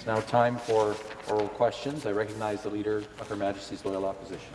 It's now time for oral questions. I recognize the Leader of Her Majesty's Loyal Opposition.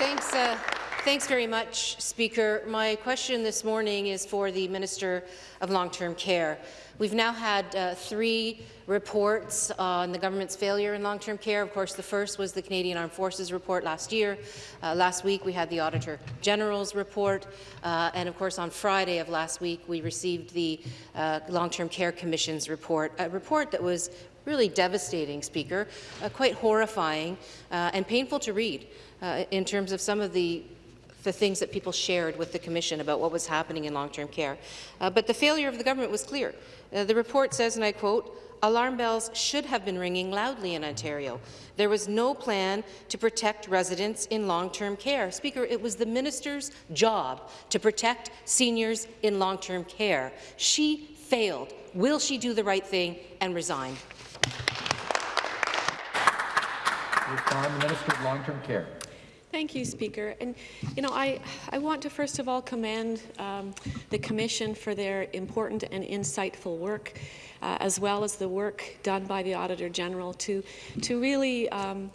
Thanks, uh, thanks very much, Speaker. My question this morning is for the Minister of Long-Term Care. We've now had uh, three reports on the government's failure in long-term care. Of course, the first was the Canadian Armed Forces report last year. Uh, last week, we had the Auditor General's report. Uh, and of course, on Friday of last week, we received the uh, Long-Term Care Commission's report, a report that was really devastating, Speaker, uh, quite horrifying uh, and painful to read in terms of some of the the things that people shared with the Commission about what was happening in long-term care. Uh, but the failure of the government was clear. Uh, the report says, and I quote, alarm bells should have been ringing loudly in Ontario. There was no plan to protect residents in long-term care. Speaker, it was the minister's job to protect seniors in long-term care. She failed. Will she do the right thing and resign? The Minister of Long-Term Care. Thank you, Speaker. And you know, I I want to first of all commend um, the Commission for their important and insightful work, uh, as well as the work done by the Auditor General to to really. Um,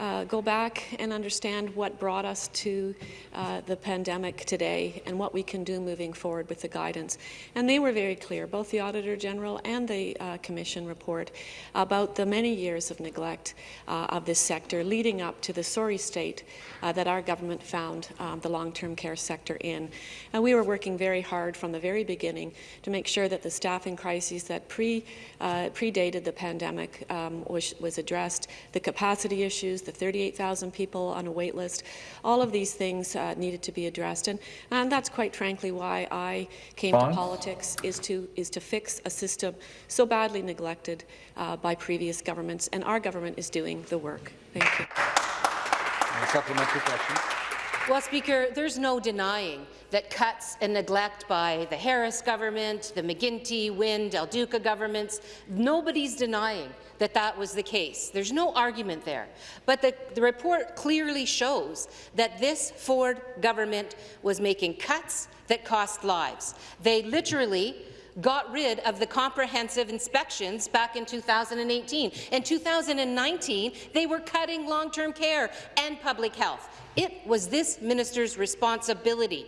uh, go back and understand what brought us to uh, the pandemic today and what we can do moving forward with the guidance. And they were very clear, both the Auditor General and the uh, Commission report, about the many years of neglect uh, of this sector leading up to the sorry state uh, that our government found um, the long-term care sector in. And we were working very hard from the very beginning to make sure that the staffing crises that pre, uh, predated the pandemic um, was, was addressed, the capacity issues, the 38,000 people on a wait list. All of these things uh, needed to be addressed, and, and that's quite frankly why I came to politics, is to, is to fix a system so badly neglected uh, by previous governments, and our government is doing the work. Thank you. A supplementary question. Well, Speaker, there's no denying that cuts and neglect by the Harris government, the McGuinty, Wynne, Del Duca governments, nobody's denying that that was the case. There's no argument there. But the, the report clearly shows that this Ford government was making cuts that cost lives. They literally got rid of the comprehensive inspections back in 2018. In 2019, they were cutting long-term care and public health. It was this minister's responsibility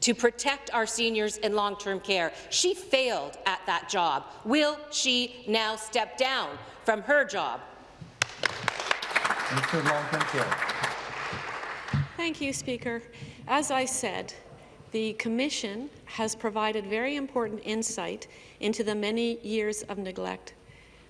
to protect our seniors in long-term care. She failed at that job. Will she now step down from her job? Minister Long-Term Care. Thank you, Speaker. As I said, the Commission has provided very important insight into the many years of neglect.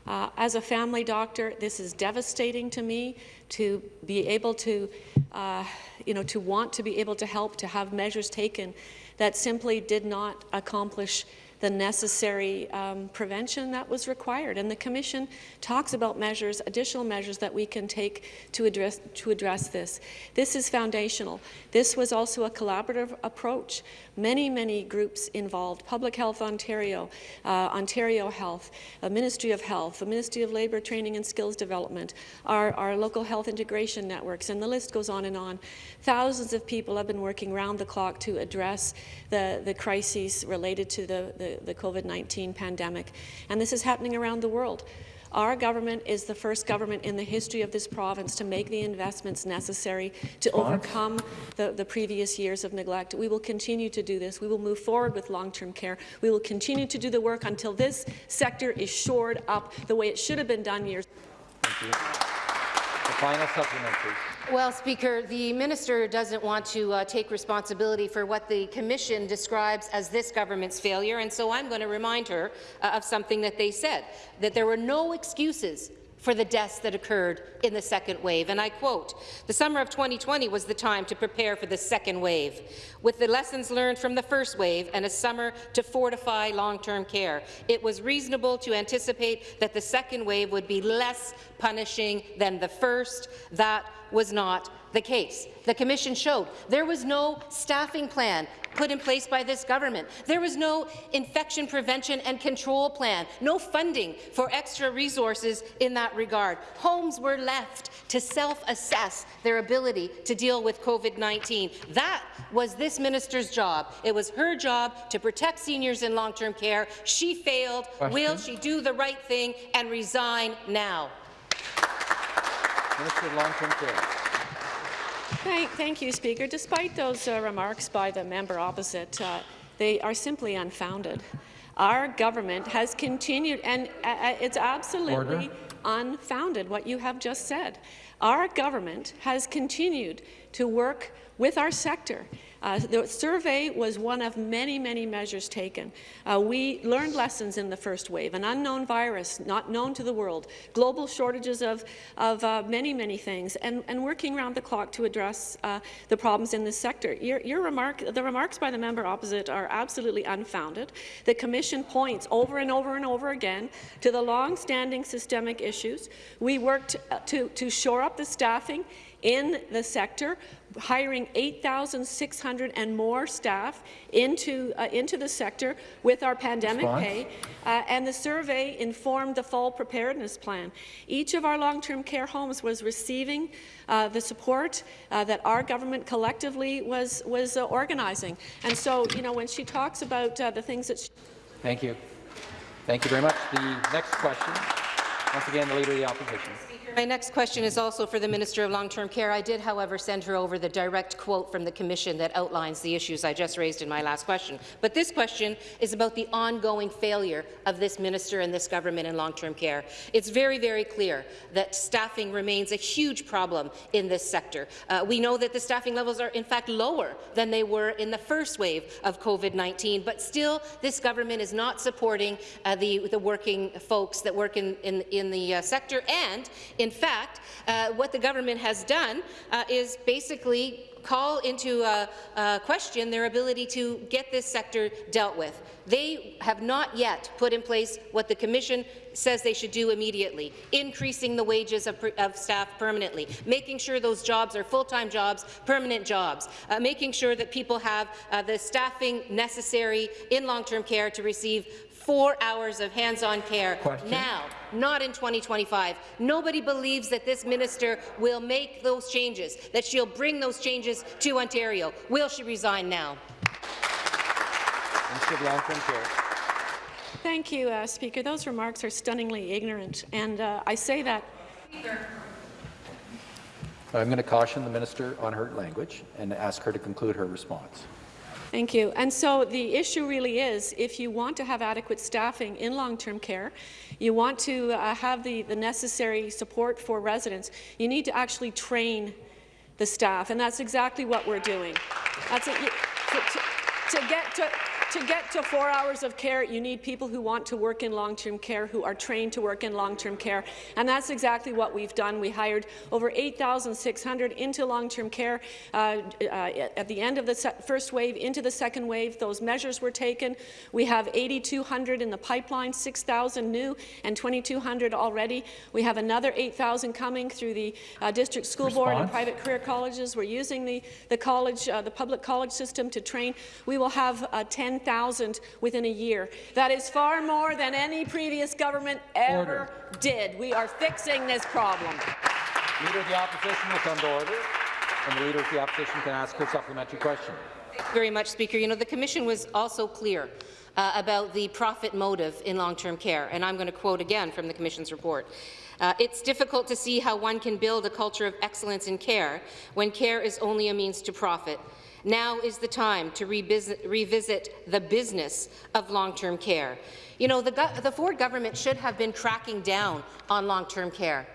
Uh, as a family doctor, this is devastating to me to be able to, uh, you know, to want to be able to help, to have measures taken that simply did not accomplish the necessary um, prevention that was required. And the Commission talks about measures, additional measures that we can take to address, to address this. This is foundational. This was also a collaborative approach. Many, many groups involved, Public Health Ontario, uh, Ontario Health, the Ministry of Health, the Ministry of Labour Training and Skills Development, our, our local health integration networks, and the list goes on and on. Thousands of people have been working round the clock to address the, the crises related to the, the the, COVID-19 pandemic, and this is happening around the world. Our government is the first government in the history of this province to make the investments necessary to overcome the, the, previous years of neglect. We will continue to do this. We will move forward with long-term care. We will continue to do the work until this sector is shored up the way it should have been done years. Thank you. The final supplementary. Well, Speaker, the minister doesn't want to uh, take responsibility for what the Commission describes as this government's failure, and so I'm going to remind her uh, of something that they said, that there were no excuses for the deaths that occurred in the second wave. And I quote, the summer of 2020 was the time to prepare for the second wave, with the lessons learned from the first wave and a summer to fortify long-term care. It was reasonable to anticipate that the second wave would be less punishing than the first. That was not the case. The Commission showed there was no staffing plan put in place by this government. There was no infection prevention and control plan, no funding for extra resources in that regard. Homes were left to self-assess their ability to deal with COVID-19. That was this minister's job. It was her job to protect seniors in long-term care. She failed. Question. Will she do the right thing and resign now? Minister of Long-Term Care. Thank, thank you, Speaker. Despite those uh, remarks by the member opposite, uh, they are simply unfounded. Our government has continued, and uh, uh, it's absolutely Order. unfounded what you have just said. Our government has continued to work with our sector. Uh, the survey was one of many, many measures taken. Uh, we learned lessons in the first wave, an unknown virus not known to the world, global shortages of, of uh, many, many things, and, and working around the clock to address uh, the problems in this sector. Your, your remark, the remarks by the member opposite are absolutely unfounded. The Commission points over and over and over again to the long-standing systemic issues. We worked uh, to, to shore up the staffing in the sector, hiring 8,600 and more staff into, uh, into the sector with our pandemic Response? pay, uh, and the survey informed the fall preparedness plan. Each of our long-term care homes was receiving uh, the support uh, that our government collectively was, was uh, organizing. And so, you know, when she talks about uh, the things that she Thank you. Thank you very much. The next question, once again, the Leader of the Opposition. My next question is also for the Minister of Long-Term Care. I did, however, send her over the direct quote from the Commission that outlines the issues I just raised in my last question. But this question is about the ongoing failure of this minister and this government in long-term care. It's very, very clear that staffing remains a huge problem in this sector. Uh, we know that the staffing levels are, in fact, lower than they were in the first wave of COVID-19, but still, this government is not supporting uh, the, the working folks that work in, in, in the uh, sector and in fact, uh, what the government has done uh, is basically call into uh, uh, question their ability to get this sector dealt with. They have not yet put in place what the Commission says they should do immediately, increasing the wages of, of staff permanently, making sure those jobs are full-time jobs, permanent jobs, uh, making sure that people have uh, the staffing necessary in long-term care to receive four hours of hands-on care Question. now, not in 2025. Nobody believes that this minister will make those changes, that she'll bring those changes to Ontario. Will she resign now? Minister of Long-Term Care. Thank you, uh, Speaker. Those remarks are stunningly ignorant, and uh, I say that I'm going to caution the minister on her language and ask her to conclude her response. Thank you. And so the issue really is, if you want to have adequate staffing in long-term care, you want to uh, have the, the necessary support for residents, you need to actually train the staff, and that's exactly what we're doing. That's. You- To, to, to get to to get to four hours of care, you need people who want to work in long-term care, who are trained to work in long-term care, and that's exactly what we've done. We hired over 8,600 into long-term care uh, uh, at the end of the first wave, into the second wave. Those measures were taken. We have 8,200 in the pipeline, 6,000 new and 2,200 already. We have another 8,000 coming through the uh, district school board and private career colleges. We're using the, the college, uh, the public college system to train. We will have uh, 10,000 within a year. That is far more than any previous government ever Order. did. We are fixing this problem. Leader of the Opposition will come to order, and the Leader of the Opposition can ask her supplementary question. Thank you very much, Speaker. You know, the Commission was also clear uh, about the profit motive in long-term care, and I'm going to quote again from the Commission's report. Uh, it's difficult to see how one can build a culture of excellence in care when care is only a means to profit. Now is the time to revisit, the business of long-term care. You know, the, the Ford government should have been cracking down on long-term care.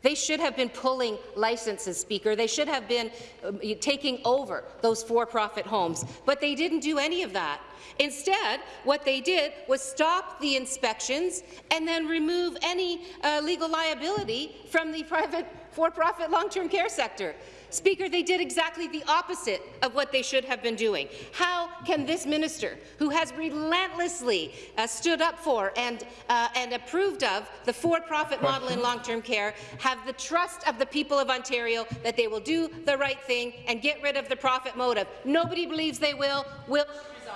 They should have been pulling licenses, Speaker. They should have been um, taking over those for-profit homes, but they didn't do any of that. Instead, what they did was stop the inspections and then remove any uh, legal liability from the private for-profit long-term care sector. Speaker, they did exactly the opposite of what they should have been doing. How can this minister, who has relentlessly uh, stood up for and, uh, and approved of the for-profit model in long-term care, have the trust of the people of Ontario that they will do the right thing and get rid of the profit motive? Nobody believes they will. Will resign.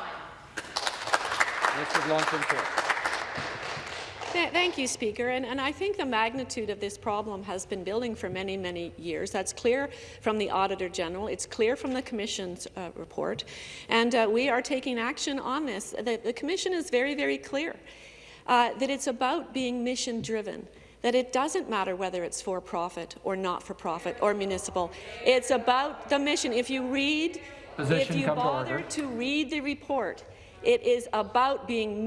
Minister of Long-Term Care. Th thank you, Speaker. And, and I think the magnitude of this problem has been building for many, many years. That's clear from the Auditor General. It's clear from the Commission's uh, report. And uh, we are taking action on this. The, the Commission is very, very clear uh, that it's about being mission-driven that it doesn't matter whether it's for-profit or not-for-profit or municipal. It's about the mission. If you read, Position if you come to bother to read the report, it is about being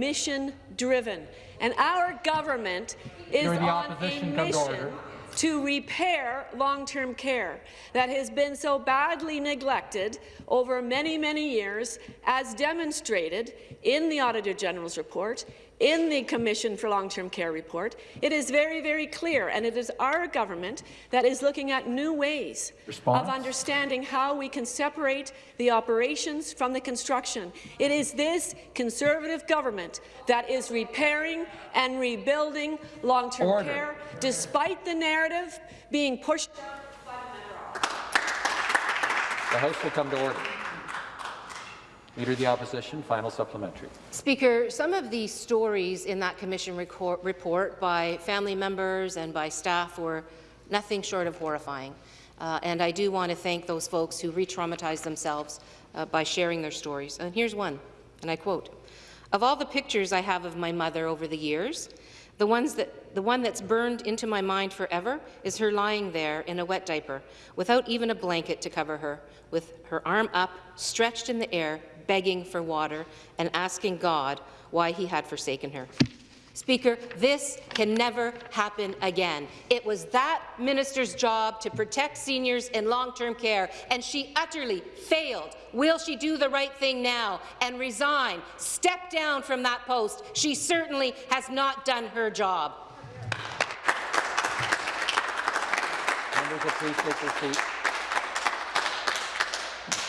mission-driven. And our government is on a opposition, come to mission to repair long-term care that has been so badly neglected over many, many years, as demonstrated in the Auditor General's report, in the Commission for Long-Term Care report. It is very, very clear, and it is our government that is looking at new ways Response? of understanding how we can separate the operations from the construction. It is this Conservative government that is repairing and rebuilding long-term care, despite the narrative being pushed The House will come to order. Leader of the Opposition, final supplementary. Speaker, some of the stories in that Commission report by family members and by staff were nothing short of horrifying. Uh, and I do want to thank those folks who re-traumatized themselves uh, by sharing their stories. And here's one, and I quote, Of all the pictures I have of my mother over the years, the, ones that, the one that's burned into my mind forever is her lying there in a wet diaper, without even a blanket to cover her, with her arm up, stretched in the air, begging for water and asking God why he had forsaken her. Speaker, this can never happen again. It was that minister's job to protect seniors in long-term care, and she utterly failed. Will she do the right thing now and resign, step down from that post? She certainly has not done her job. Members please take.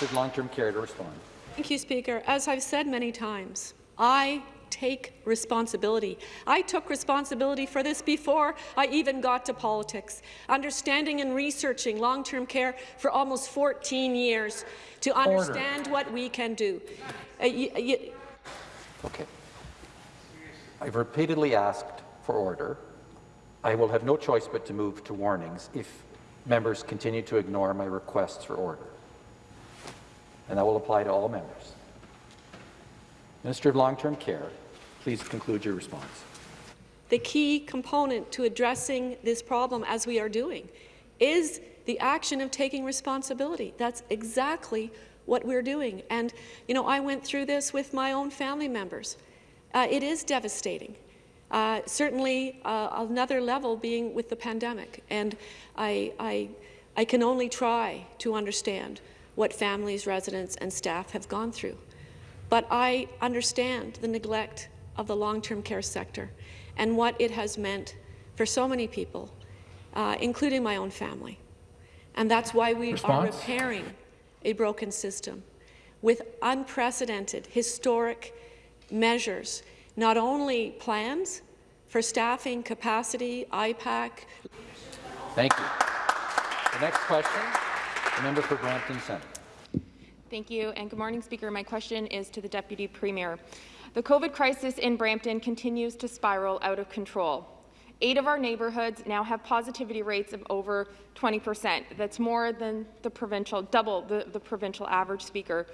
Minister of Long-Term Care to respond. Thank you, Speaker. As I've said many times, I take responsibility. I took responsibility for this before I even got to politics, understanding and researching long-term care for almost 14 years to understand what we can do. Uh, y- y- Okay. I've repeatedly asked for order. I will have no choice but to move to warnings if members continue to ignore my requests for order. And that will apply to all members. Minister of Long-Term Care, please conclude your response. the key component to addressing this problem, as we are doing, is the action of taking responsibility. That's exactly what we're doing. And, you know, I went through this with my own family members. Uh, it is devastating. Uh, certainly, uh, another level being with the pandemic. And I, I, I can only try to understand what families, residents, and staff have gone through. But I understand the neglect of the long-term care sector and what it has meant for so many people, uh, including my own family. And that's why we are repairing a broken system with unprecedented, historic measures, not only plans for staffing, capacity, IPAC, Thank you. The next question, the member for Brampton Centre. Thank you, and good morning, Speaker. My question is to the Deputy Premier. The COVID crisis in Brampton continues to spiral out of control. Eight of our neighbourhoods now have positivity rates of over 20 percent. That's more than the provincial, double the, the provincial average, Speaker.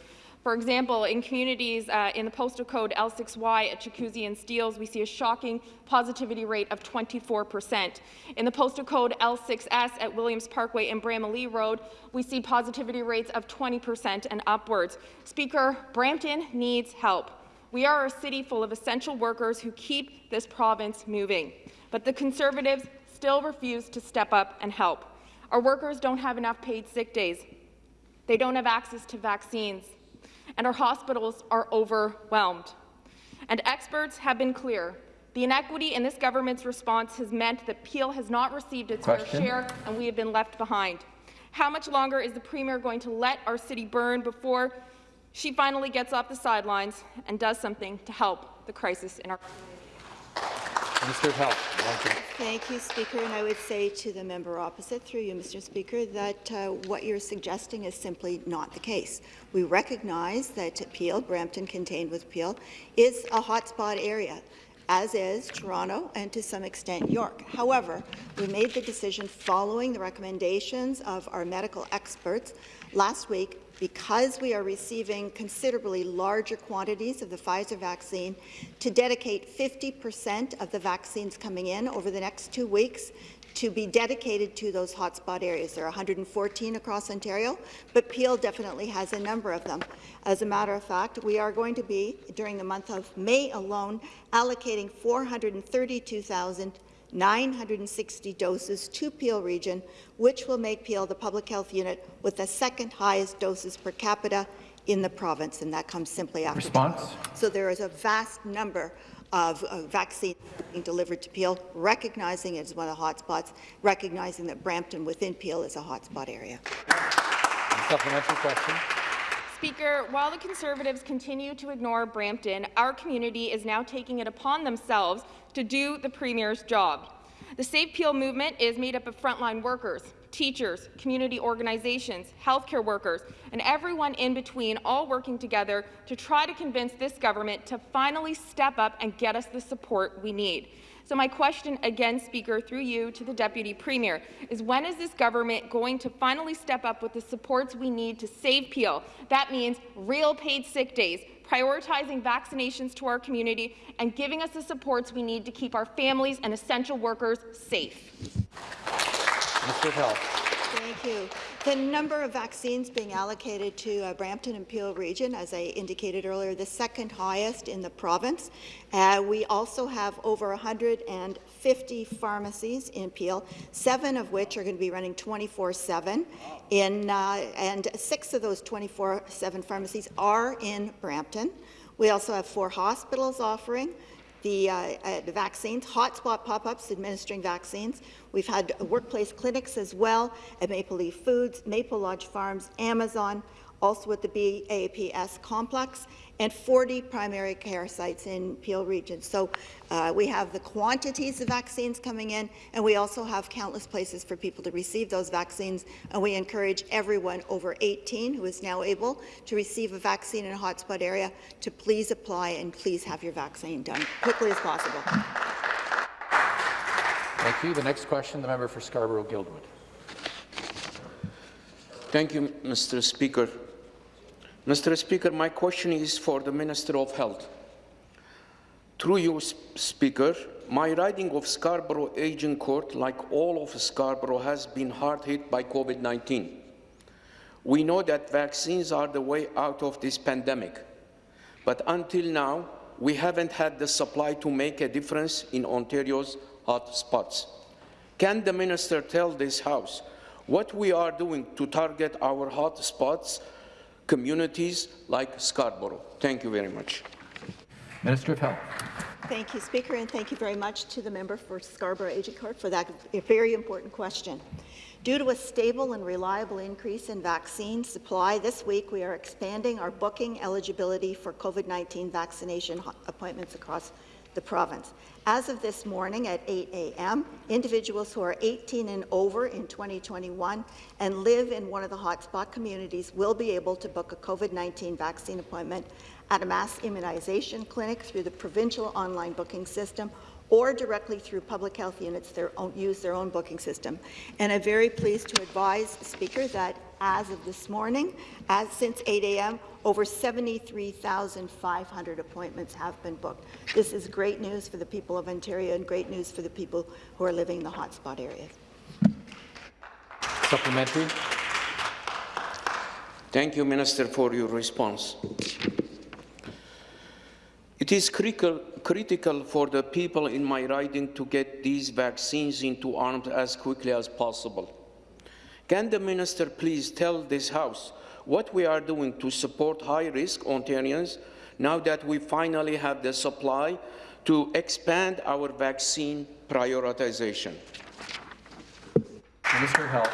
For example, in communities uh, in the postal code L6Y at Chinguacousy and Steeles, we see a shocking positivity rate of 24 percent. In the postal code L6S at Williams Parkway and Bramalea Road, we see positivity rates of 20 percent and upwards. Speaker, Brampton needs help. We are a city full of essential workers who keep this province moving, but the Conservatives still refuse to step up and help. Our workers don't have enough paid sick days. They don't have access to vaccines, and our hospitals are overwhelmed. And experts have been clear. The inequity in this government's response has meant that Peel has not received its fair share, and we have been left behind. How much longer is the Premier going to let our city burn before she finally gets off the sidelines and does something to help the crisis in our Minister of Health. Thank you, Speaker. And I would say to the member opposite, through you, Mr. Speaker, that uh, what you're suggesting is simply not the case. We recognize that Peel, Brampton contained with Peel, is a hotspot area as is Toronto and to some extent York. However, we made the decision following the recommendations of our medical experts last week because we are receiving considerably larger quantities of the Pfizer vaccine, to dedicate 50 percent of the vaccines coming in over the next two weeks to be dedicated to those hotspot areas. There are 114 across Ontario, but Peel definitely has a number of them. As a matter of fact, we are going to be, during the month of May alone, allocating 432,000 960 doses to Peel region, which will make Peel the public health unit with the second highest doses per capita in the province, and that comes simply after Response? Toronto. So there is a vast number of uh, vaccines being delivered to Peel, recognizing it as one of the hotspots, recognizing that Brampton within Peel is a hotspot area. Supplementary question. Speaker, while the Conservatives continue to ignore Brampton, our community is now taking it upon themselves to do the Premier's job. The Save Peel movement is made up of frontline workers, teachers, community organizations, healthcare workers, and everyone in between, all working together to try to convince this government to finally step up and get us the support we need. So my question again, Speaker, through you to the Deputy Premier, is when is this government going to finally step up with the supports we need to save Peel? That means real paid sick days, prioritizing vaccinations to our community, and giving us the supports we need to keep our families and essential workers safe. Minister of Health. Thank you. The number of vaccines being allocated to uh, Brampton and Peel region, as I indicated earlier, the second highest in the province. Uh, we also have over 150 pharmacies in Peel, seven of which are going to be running 24-7, in, uh, and six of those 24-7 pharmacies are in Brampton. We also have four hospitals offering the, uh, uh, the vaccines, hotspot pop-ups administering vaccines. We've had workplace clinics as well at Maple Leaf Foods, Maple Lodge Farms, Amazon, also at the BAPS complex, and 40 primary care sites in Peel region. So uh, we have the quantities of vaccines coming in, and we also have countless places for people to receive those vaccines, and we encourage everyone over 18 who is now able to receive a vaccine in a hotspot area to please apply and please have your vaccine done quickly as possible. Thank you. The next question, the member for Scarborough-Guildwood. Thank you, Mr. Speaker. Mr. Speaker, my question is for the Minister of Health. Through you, Speaker, my riding of Scarborough Agincourt, like all of Scarborough, has been hard hit by COVID-19. We know that vaccines are the way out of this pandemic, but until now, we haven't had the supply to make a difference in Ontario's hot spots. Can the Minister tell this House what we are doing to target our hot spots communities like Scarborough. Thank you very much. Minister of Health. Thank you, Speaker, and thank you very much to the member for Scarborough Agincourt for that very important question. Due to a stable and reliable increase in vaccine supply, this week we are expanding our booking eligibility for COVID-19 vaccination appointments across the province. As of this morning at 8 a.m., individuals who are 18 and over in 2021 and live in one of the hotspot communities will be able to book a COVID-19 vaccine appointment at a mass immunization clinic through the provincial online booking system or directly through public health units their own, use their own booking system. And I'm very pleased to advise, Speaker, that as of this morning, as since 8 a.m., over 73,500 appointments have been booked. This is great news for the people of Ontario and great news for the people who are living in the hotspot areas. Supplementary. Thank you, Minister, for your response. It is critical, critical for the people in my riding to get these vaccines into arms as quickly as possible. Can the minister please tell this House what we are doing to support high-risk Ontarians now that we finally have the supply to expand our vaccine prioritization? Minister of Health.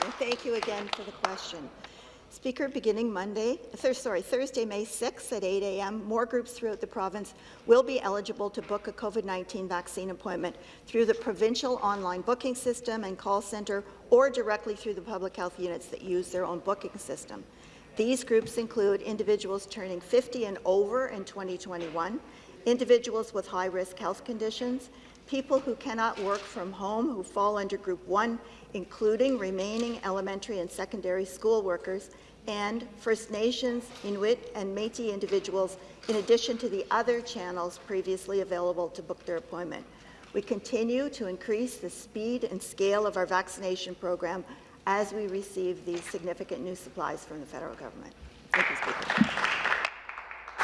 Thank Thank you again for the question. Speaker, beginning Monday, th sorry, Thursday, May 6th at 8 a.m., more groups throughout the province will be eligible to book a COVID-19 vaccine appointment through the provincial online booking system and call centre or directly through the public health units that use their own booking system. These groups include individuals turning 50 and over in 2021, individuals with high-risk health conditions, people who cannot work from home who fall under Group 1, including remaining elementary and secondary school workers, and First Nations, Inuit, and Métis individuals, in addition to the other channels previously available to book their appointment. We continue to increase the speed and scale of our vaccination program as we receive these significant new supplies from the federal government. Thank you, Speaker.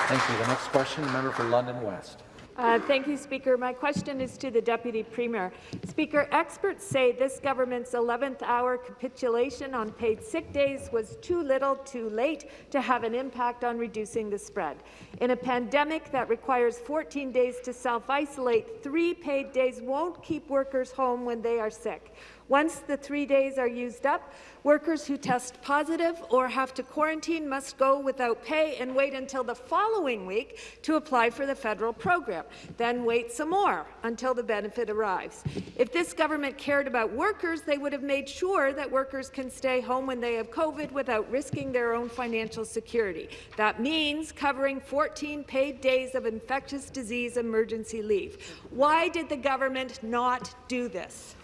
Thank you. The next question, member for London West. Uh, thank you, Speaker. My question is to the Deputy Premier. Speaker, experts say this government's 11th hour capitulation on paid sick days was too little too late to have an impact on reducing the spread. In a pandemic that requires 14 days to self-isolate, three paid days won't keep workers home when they are sick. Once the three days are used up, workers who test positive or have to quarantine must go without pay and wait until the following week to apply for the federal program, then wait some more until the benefit arrives. If this government cared about workers, they would have made sure that workers can stay home when they have COVID without risking their own financial security. That means covering 14 paid days of infectious disease emergency leave. Why did the government not do this?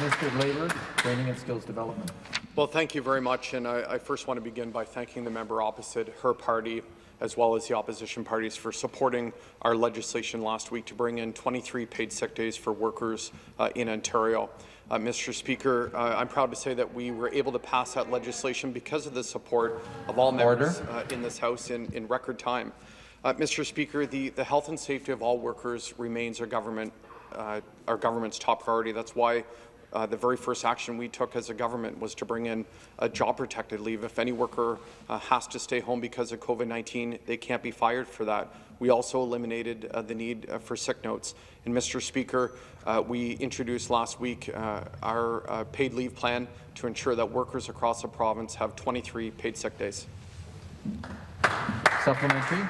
Minister of Labour, Training and Skills Development. Well, thank you very much, and I, I, first want to begin by thanking the member opposite, her party, as well as the opposition parties for supporting our legislation last week to bring in 23 paid sick days for workers uh, in Ontario. Uh, Mr. Speaker, uh, I'm proud to say that we were able to pass that legislation because of the support of all members uh, in this House in, in record time. Uh, Mr. Speaker, the, the health and safety of all workers remains our government uh, our government's top priority. That's why uh, the very first action we took as a government was to bring in a job-protected leave. If any worker uh, has to stay home because of COVID-19, they can't be fired for that. We also eliminated uh, the need uh, for sick notes. And Mr. Speaker, uh, we introduced last week uh, our paid leave plan to ensure that workers across the province have 23 paid sick days. Supplementary.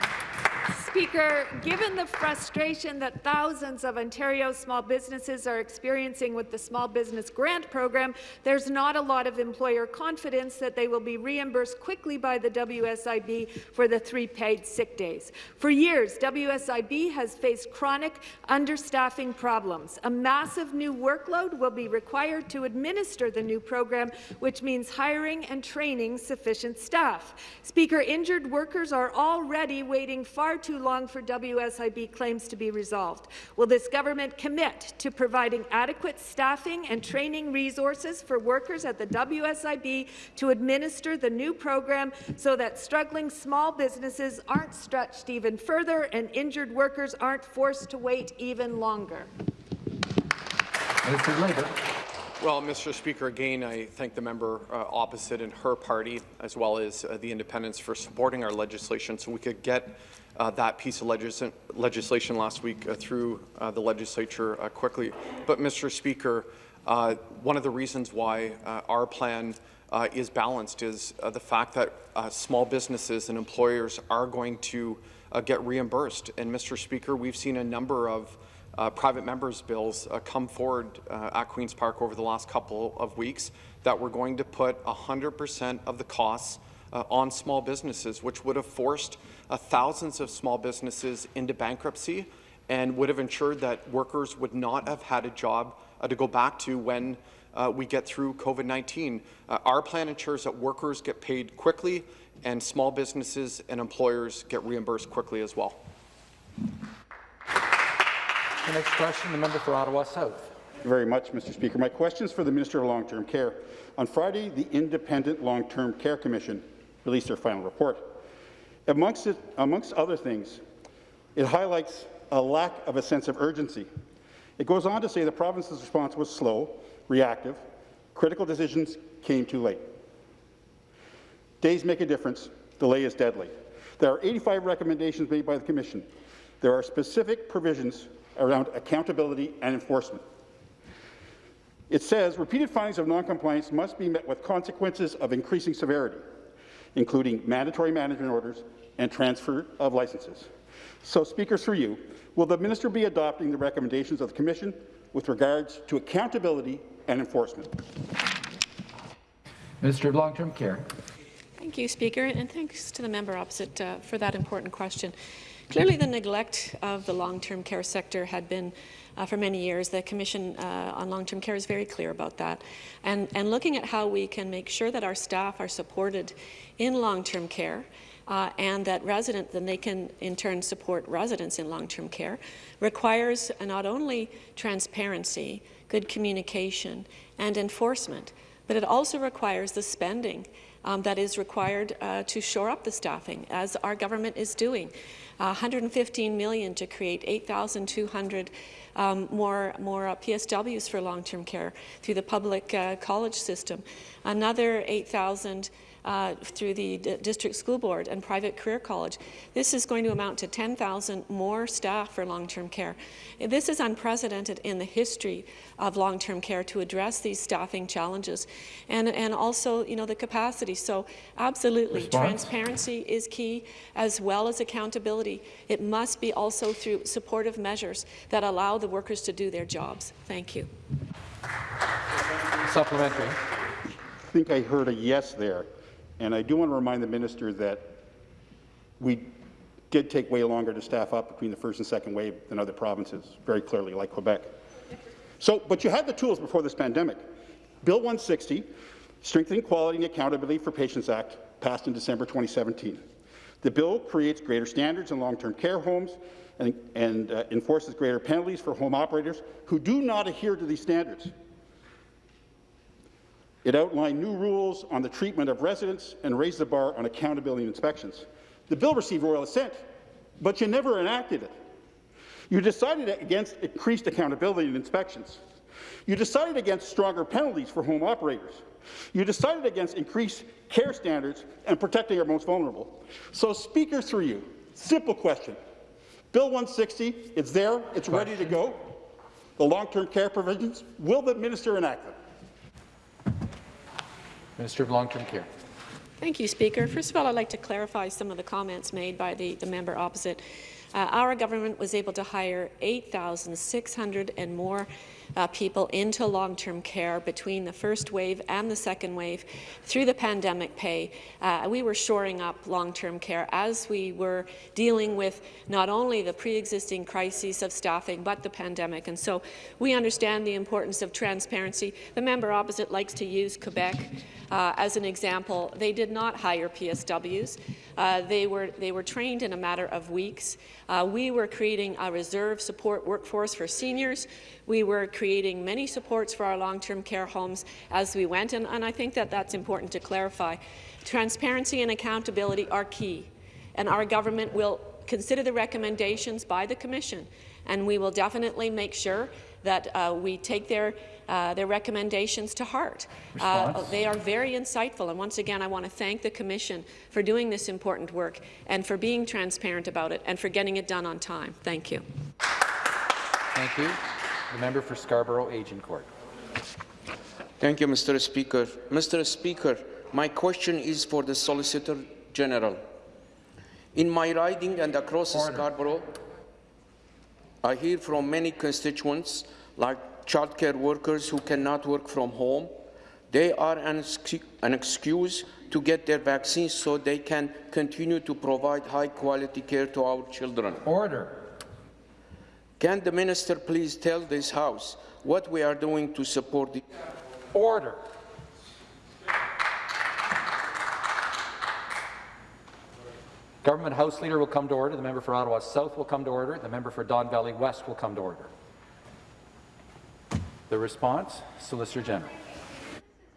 Speaker, given the frustration that thousands of Ontario small businesses are experiencing with the Small Business Grant Program, there's not a lot of employer confidence that they will be reimbursed quickly by the WSIB for the three paid sick days. For years, WSIB has faced chronic understaffing problems. A massive new workload will be required to administer the new program, which means hiring and training sufficient staff. Speaker, injured workers are already waiting far too long long for WSIB claims to be resolved. Will this government commit to providing adequate staffing and training resources for workers at the WSIB to administer the new program so that struggling small businesses aren't stretched even further and injured workers aren't forced to wait even longer? Minister of Labour. Well, Mr. Speaker, again, I thank the member uh, opposite and her party, as well as uh, the independents, for supporting our legislation so we could get uh, that piece of legis legislation last week uh, through uh, the legislature uh, quickly. But, Mr. Speaker, uh, one of the reasons why uh, our plan is balanced is the fact that small businesses and employers are going to get reimbursed. And, Mr. Speaker, we've seen a number of private members' bills come forward at Queen's Park over the last couple of weeks that we're going to put 100% of the costs uh, on small businesses, which would have forced uh, thousands of small businesses into bankruptcy and would have ensured that workers would not have had a job uh, to go back to when uh, we get through COVID-19. Uh, our plan ensures that workers get paid quickly and small businesses and employers get reimbursed quickly as well. The next question, the member for Ottawa South. Thank you very much, Mr. Speaker. My question is for the Minister of Long-Term Care. On Friday, the Independent Long-Term Care Commission released their final report. Amongst, it, amongst other things, it highlights a lack of a sense of urgency. It goes on to say the province's response was slow, reactive, critical decisions came too late. Days make a difference, delay is deadly. There are 85 recommendations made by the Commission. There are specific provisions around accountability and enforcement. It says repeated findings of noncompliance must be met with consequences of increasing severity, including mandatory management orders and transfer of licenses. So, Speaker, through you, will the minister be adopting the recommendations of the Commission with regards to accountability and enforcement? Minister of Long-Term Care. Thank you, Speaker, and thanks to the member opposite uh, for that important question. Clearly, the neglect of the long-term care sector had been uh, for many years. The Commission uh, on Long-Term Care is very clear about that. And, and looking at how we can make sure that our staff are supported in long-term care uh, and that residents, then they can in turn support residents in long-term care, requires not only transparency, good communication, and enforcement, but it also requires the spending um, that is required uh, to shore up the staffing, as our government is doing. Uh, 115 million to create 8,200 um, more, more uh, PSWs for long-term care through the public uh, college system. Another 8,000 uh, through the D district school board and private career college. This is going to amount to 10,000 more staff for long-term care. This is unprecedented in the history of long-term care to address these staffing challenges and, and also you know, the capacity. So absolutely, Response? transparency is key as well as accountability. It must be also through supportive measures that allow the workers to do their jobs. Thank you. Supplementary. I think I heard a yes there. And I do want to remind the minister that we did take way longer to staff up between the first and second wave than other provinces, very clearly, like Quebec. So, but you had the tools before this pandemic. Bill 160, Strengthening Quality and Accountability for Patients Act, passed in December 2017. The bill creates greater standards in long-term care homes and, and uh, enforces greater penalties for home operators who do not adhere to these standards. It outlined new rules on the treatment of residents and raised the bar on accountability and inspections. The bill received royal assent, but you never enacted it. You decided against increased accountability and inspections. You decided against stronger penalties for home operators. You decided against increased care standards and protecting our most vulnerable. So, Speaker, through you, simple question. Bill 160, it's there, it's ready to go. The long-term care provisions, will the minister enact them? Minister of Long-Term Care. Thank you, Speaker. First of all, I'd like to clarify some of the comments made by the, the member opposite. Uh, our government was able to hire 8,600 and more uh, people into long-term care between the first wave and the second wave through the pandemic pay. Uh, we were shoring up long-term care as we were dealing with not only the pre-existing crises of staffing, but the pandemic. And so we understand the importance of transparency. The member opposite likes to use Quebec uh, as an example. They did not hire PSWs. Uh, they, were, they were trained in a matter of weeks. Uh, we were creating a reserve support workforce for seniors. We were creating many supports for our long-term care homes as we went, and, and I think that that's important to clarify. Transparency and accountability are key, and our government will consider the recommendations by the Commission, and we will definitely make sure that uh, we take their uh, their recommendations to heart. Uh, they are very insightful, and once again, I want to thank the Commission for doing this important work and for being transparent about it and for getting it done on time. Thank you. Thank you. The member for Scarborough Agincourt. Thank you, Mr. Speaker. Mr. Speaker, my question is for the Solicitor General. In my riding and across Order. Scarborough, I hear from many constituents, like childcare workers who cannot work from home. They are an, an excuse to get their vaccines so they can continue to provide high-quality care to our children. Order. Can the minister please tell this House what we are doing to support the... Order. Government House Leader will come to order. The member for Ottawa South will come to order. The member for Don Valley West will come to order. The response, Solicitor General.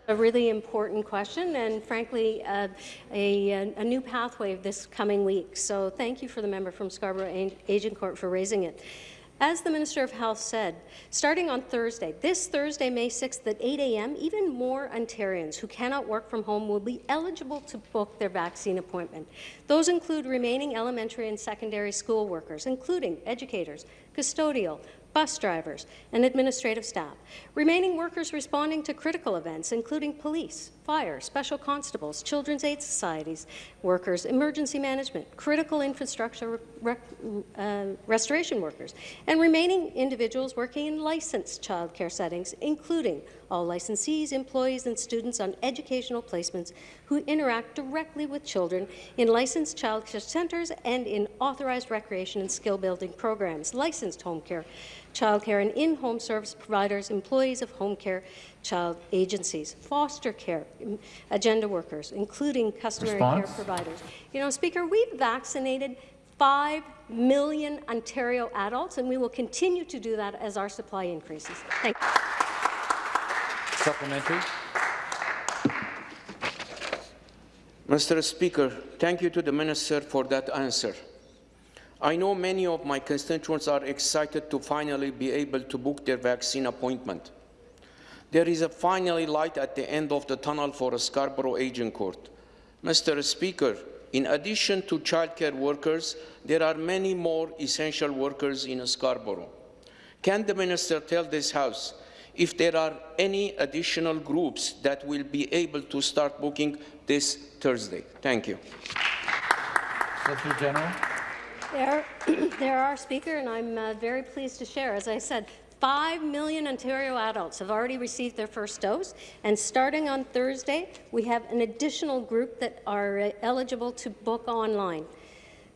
A really important question and, frankly, uh, a, a, new pathway this coming week. So thank you for the member from Scarborough Agincourt for raising it. As the Minister of Health said, starting on Thursday, this Thursday, May 6th at 8 a.m., even more Ontarians who cannot work from home will be eligible to book their vaccine appointment. Those include remaining elementary and secondary school workers, including educators, custodial, bus drivers, and administrative staff. Remaining workers responding to critical events, including police, fire, special constables, children's aid societies, workers, emergency management, critical infrastructure re uh, restoration workers, and remaining individuals working in licensed childcare settings, including all licensees, employees, and students on educational placements who interact directly with children in licensed childcare centres and in authorized recreation and skill-building programs, licensed home care, childcare and in-home service providers, employees of home care child agencies, foster care, agenda workers, including customary Response? care providers. You know, Speaker, we've vaccinated 5 million Ontario adults, and we will continue to do that as our supply increases. Thank you. Supplementary. Mr. Speaker, thank you to the Minister for that answer. I know many of my constituents are excited to finally be able to book their vaccine appointment. There is a finally light at the end of the tunnel for a Scarborough Agincourt. Mr. Speaker, in addition to childcare workers, there are many more essential workers in Scarborough. Can the Minister tell this House if there are any additional groups that will be able to start booking this Thursday? Thank you. Solicitor General. There, there are, Speaker, and I'm uh, very pleased to share. As I said, 5 million Ontario adults have already received their first dose, and starting on Thursday, we have an additional group that are uh, eligible to book online.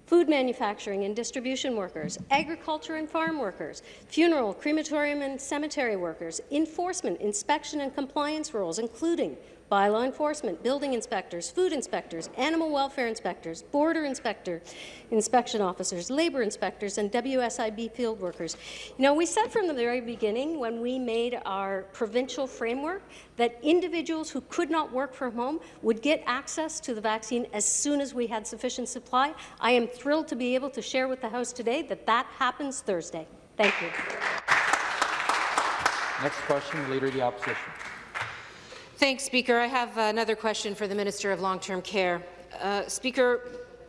Food manufacturing and distribution workers, agriculture and farm workers, funeral, crematorium and cemetery workers, enforcement, inspection and compliance roles, including bylaw enforcement, building inspectors, food inspectors, animal welfare inspectors, border inspector, inspection officers, labour inspectors, and WSIB field workers. You know, we said from the very beginning when we made our provincial framework that individuals who could not work from home would get access to the vaccine as soon as we had sufficient supply. I am thrilled to be able to share with the House today that that happens Thursday. Thank you. Next question, Leader of the Opposition. Thanks, Speaker. I have another question for the Minister of Long-Term Care. Uh, Speaker,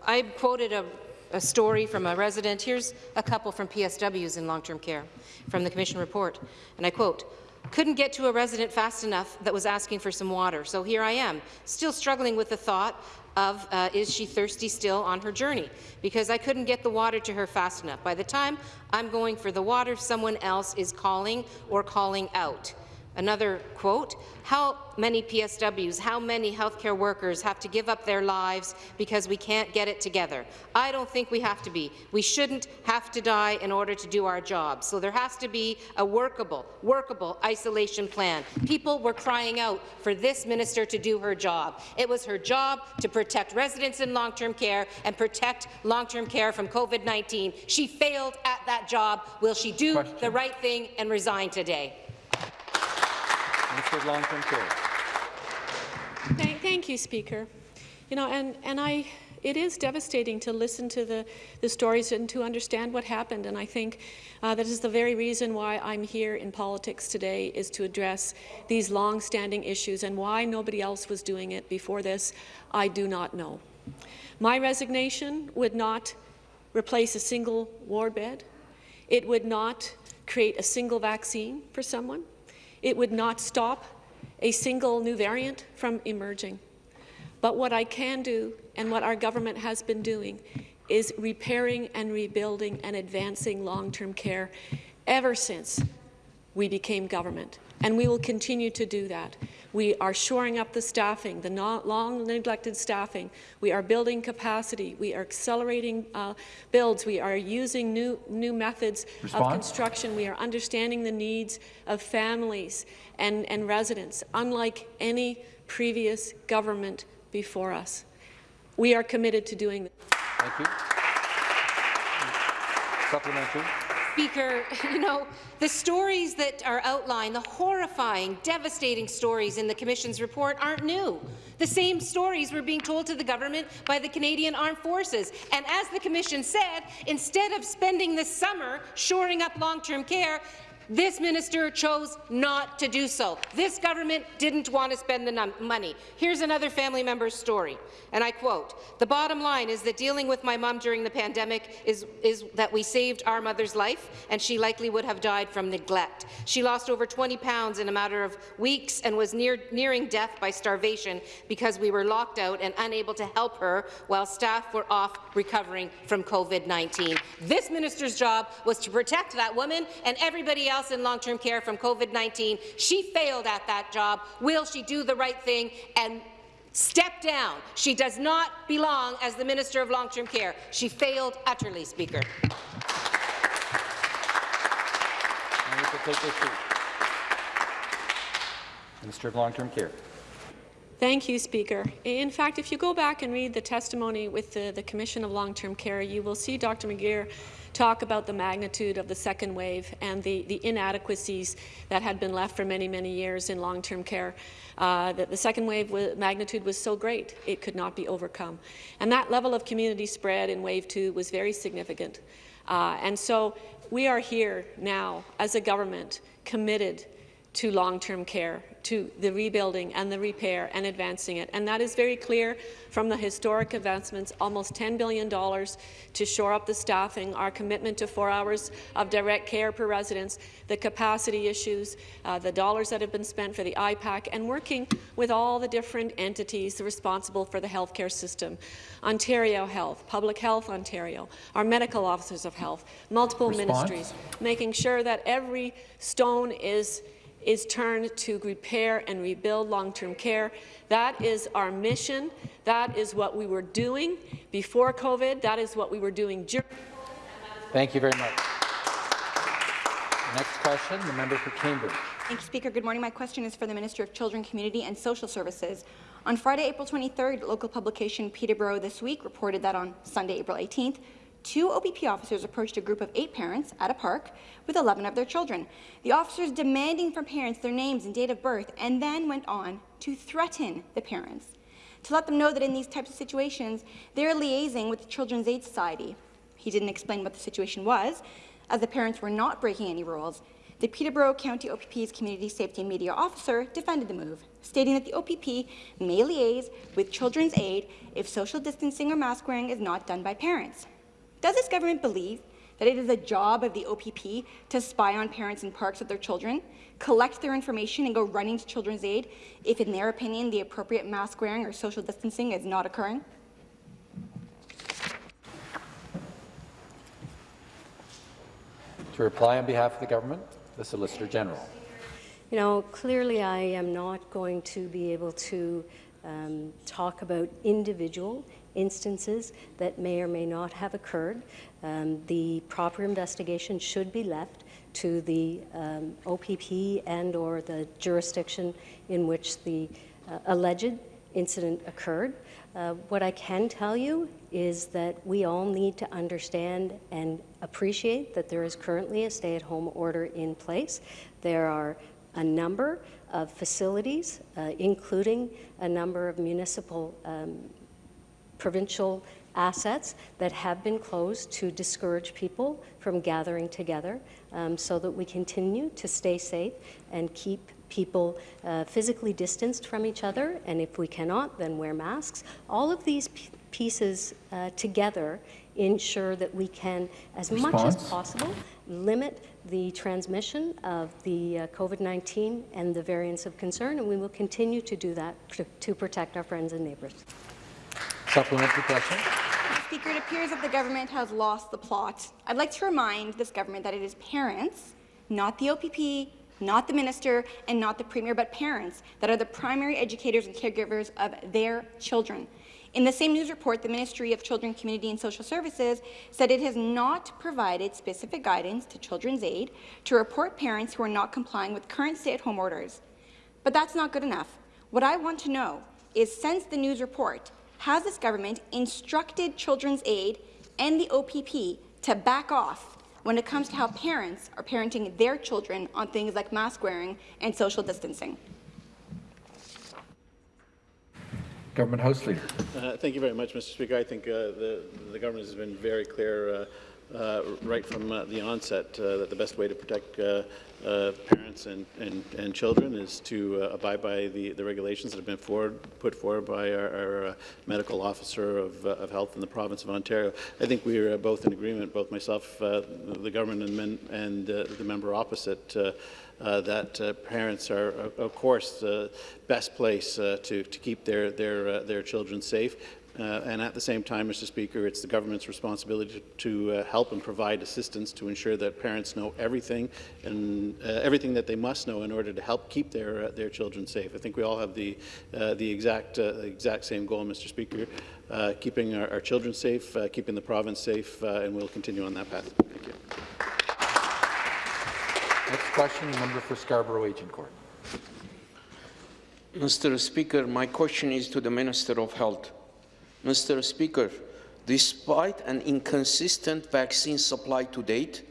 I quoted a, a, story from a resident. Here's a couple from PSWs in long-term care from the Commission report, and I quote, couldn't get to a resident fast enough that was asking for some water, so here I am, still struggling with the thought of uh, is she thirsty still on her journey because I couldn't get the water to her fast enough. By the time I'm going for the water, someone else is calling or calling out. Another quote, how many PSWs, how many healthcare workers have to give up their lives because we can't get it together? I don't think we have to be. We shouldn't have to die in order to do our job. So there has to be a workable, workable isolation plan. People were crying out for this minister to do her job. It was her job to protect residents in long-term care and protect long-term care from COVID-19. She failed at that job. Will she do Question. the right thing and resign today? Minister of Long-Term Care. Thank, thank you, Speaker. You know, and, and I, it is devastating to listen to the, the stories and to understand what happened. And I think uh, that is the very reason why I'm here in politics today is to address these long-standing issues and why nobody else was doing it before this, I do not know. My resignation would not replace a single ward bed. It would not create a single vaccine for someone. It would not stop a single new variant from emerging. But what I can do, and what our government has been doing, is repairing and rebuilding and advancing long-term care ever since we became government. And we will continue to do that. We are shoring up the staffing, the long neglected staffing. We are building capacity. We are accelerating uh, builds. We are using new, new methods Response? of construction. We are understanding the needs of families and, and residents, unlike any previous government before us. We are committed to doing this. Thank you. Supplementary. Speaker, you know, the stories that are outlined, the horrifying, devastating stories in the Commission's report aren't new. The same stories were being told to the government by the Canadian Armed Forces. And as the Commission said, instead of spending the summer shoring up long-term care, This minister chose not to do so. This government didn't want to spend the money. Here's another family member's story, and I quote, The bottom line is that dealing with my mom during the pandemic is, is that we saved our mother's life, and she likely would have died from neglect. She lost over 20 pounds in a matter of weeks and was near, nearing death by starvation because we were locked out and unable to help her while staff were off recovering from COVID-19. This minister's job was to protect that woman and everybody else else in long-term care from COVID-19. She failed at that job. Will she do the right thing and step down? She does not belong as the Minister of Long-Term Care. She failed utterly, Speaker. Minister of Long-Term Care. Thank you, Speaker. In fact, if you go back and read the testimony with the, the Commission of Long-Term Care, you will see Dr. McGeer talk about the magnitude of the second wave and the, the inadequacies that had been left for many, many years in long-term care. Uh, that the second wave magnitude was so great it could not be overcome. And that level of community spread in wave two was very significant. Uh, and so we are here now as a government committed to long-term care, to the rebuilding and the repair and advancing it. And that is very clear from the historic advancements, almost $10 billion to shore up the staffing, our commitment to four hours of direct care per residence, the capacity issues, uh, the dollars that have been spent for the IPAC, and working with all the different entities responsible for the healthcare system. Ontario Health, Public Health Ontario, our medical officers of health, multiple Response? ministries, making sure that every stone is is turned to repair and rebuild long-term care. That is our mission. That is what we were doing before COVID. That is what we were doing during Thank you very much. Next question, the member for Cambridge. Thank you, Speaker. Good morning. My question is for the Minister of Children, Community and Social Services. On Friday, April 23rd, local publication Peterborough This Week reported that on Sunday, April 18th, two OPP officers approached a group of eight parents at a park with 11 of their children. The officers demanding from parents their names and date of birth and then went on to threaten the parents to let them know that in these types of situations, they're liaising with the Children's Aid Society. He didn't explain what the situation was, as the parents were not breaking any rules. The Peterborough County OPP's Community Safety and Media Officer defended the move, stating that the OPP may liaise with Children's Aid if social distancing or mask wearing is not done by parents. Does this government believe that it is the job of the OPP to spy on parents in parks with their children, collect their information and go running to Children's Aid if, in their opinion, the appropriate mask wearing or social distancing is not occurring? To reply on behalf of the government, the Solicitor General. You know, clearly I am not going to be able to um, talk about individual instances that may or may not have occurred. Um, the proper investigation should be left to the um, OPP and or the jurisdiction in which the uh, alleged incident occurred. Uh, what I can tell you is that we all need to understand and appreciate that there is currently a stay-at-home order in place. There are a number of facilities, uh, including a number of municipal um, provincial assets that have been closed to discourage people from gathering together um, so that we continue to stay safe and keep people uh, physically distanced from each other, and if we cannot, then wear masks. All of these pieces uh, together ensure that we can, as Response? much as possible, limit the transmission of the uh, COVID-19 and the variants of concern, and we will continue to do that to, to protect our friends and neighbours. Supplementary question. Speaker, it appears that the government has lost the plot. I'd like to remind this government that it is parents, not the OPP, not the minister, and not the premier, but parents that are the primary educators and caregivers of their children. In the same news report, the Ministry of Children, Community and Social Services said it has not provided specific guidance to Children's Aid to report parents who are not complying with current stay-at-home orders. But that's not good enough. What I want to know is, since the news report, has this government instructed Children's Aid and the OPP to back off when it comes to how parents are parenting their children on things like mask wearing and social distancing? Government House Leader. Uh, thank you very much, Mr. Speaker. I think uh, the, the government has been very clear uh, uh, right from uh, the onset uh, that the best way to protect uh, uh, parents and, and, and children is to abide by the, the regulations that have been forward, put forward by our, our medical officer of, of health in the province of Ontario. I think we are both in agreement, both myself, the government and, men, and the member opposite, uh, that uh, parents are, of course, the best place to, to keep their, their, their children safe. Uh, and at the same time, Mr. Speaker, it's the government's responsibility to, to uh, help and provide assistance to ensure that parents know everything and uh, everything that they must know in order to help keep their uh, their children safe. I think we all have the uh, the exact uh, exact same goal, Mr. Speaker, uh, keeping our, our, children safe, uh, keeping the province safe, uh, and we'll continue on that path. Thank you. Next question, the member for Scarborough Agincourt. Mr. Speaker, my question is to the Minister of Health. Mr. Speaker, despite an inconsistent vaccine supply to date,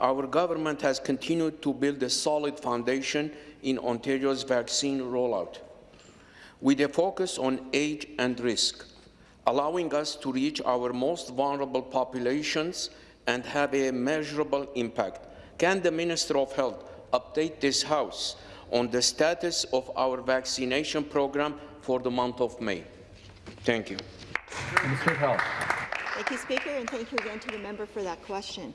our government has continued to build a solid foundation in Ontario's vaccine rollout, with a focus on age and risk, allowing us to reach our most vulnerable populations and have a measurable impact. Can the Minister of Health update this House on the status of our vaccination program for the month of May? Thank you. Minister of Health. Thank you, Speaker, and thank you again to the member for that question.